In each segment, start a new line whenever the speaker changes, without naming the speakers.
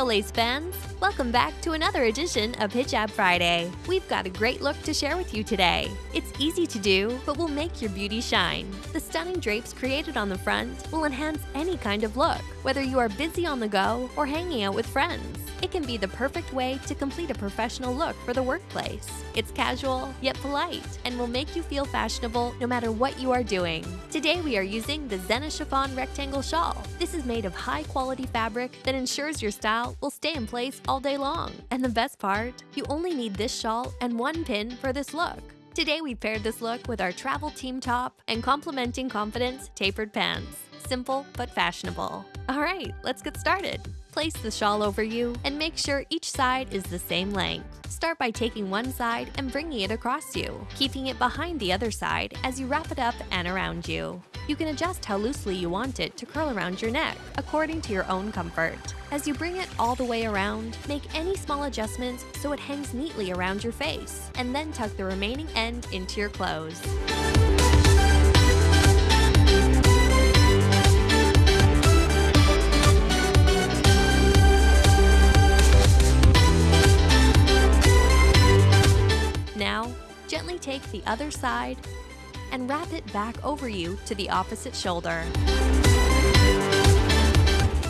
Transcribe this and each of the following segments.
So Lace fans, welcome back to another edition of Hijab Friday. We've got a great look to share with you today. It's easy to do, but will make your beauty shine. The stunning drapes created on the front will enhance any kind of look, whether you are busy on the go or hanging out with friends. It can be the perfect way to complete a professional look for the workplace. It's casual, yet polite, and will make you feel fashionable no matter what you are doing. Today we are using the Zena Chiffon Rectangle Shawl. This is made of high-quality fabric that ensures your style will stay in place all day long. And the best part? You only need this shawl and one pin for this look. Today we paired this look with our travel team top and complementing confidence tapered pants. Simple but fashionable. Alright, let's get started. Place the shawl over you and make sure each side is the same length. Start by taking one side and bringing it across you, keeping it behind the other side as you wrap it up and around you. You can adjust how loosely you want it to curl around your neck, according to your own comfort. As you bring it all the way around, make any small adjustments so it hangs neatly around your face, and then tuck the remaining end into your clothes. Take the other side and wrap it back over you to the opposite shoulder.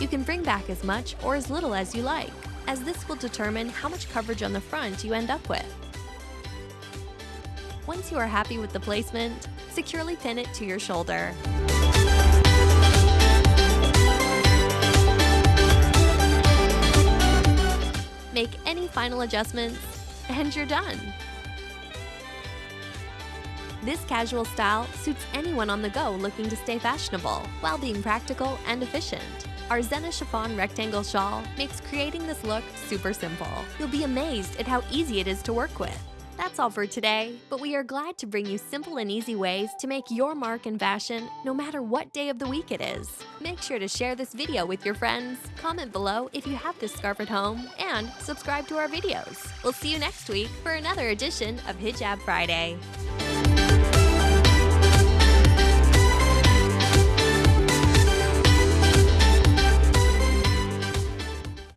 You can bring back as much or as little as you like, as this will determine how much coverage on the front you end up with. Once you are happy with the placement, securely pin it to your shoulder. Make any final adjustments, and you're done. This casual style suits anyone on the go looking to stay fashionable while being practical and efficient. Our Zena Chiffon Rectangle Shawl makes creating this look super simple. You'll be amazed at how easy it is to work with. That's all for today, but we are glad to bring you simple and easy ways to make your mark in fashion no matter what day of the week it is. Make sure to share this video with your friends, comment below if you have this scarf at home, and subscribe to our videos. We'll see you next week for another edition of Hijab Friday.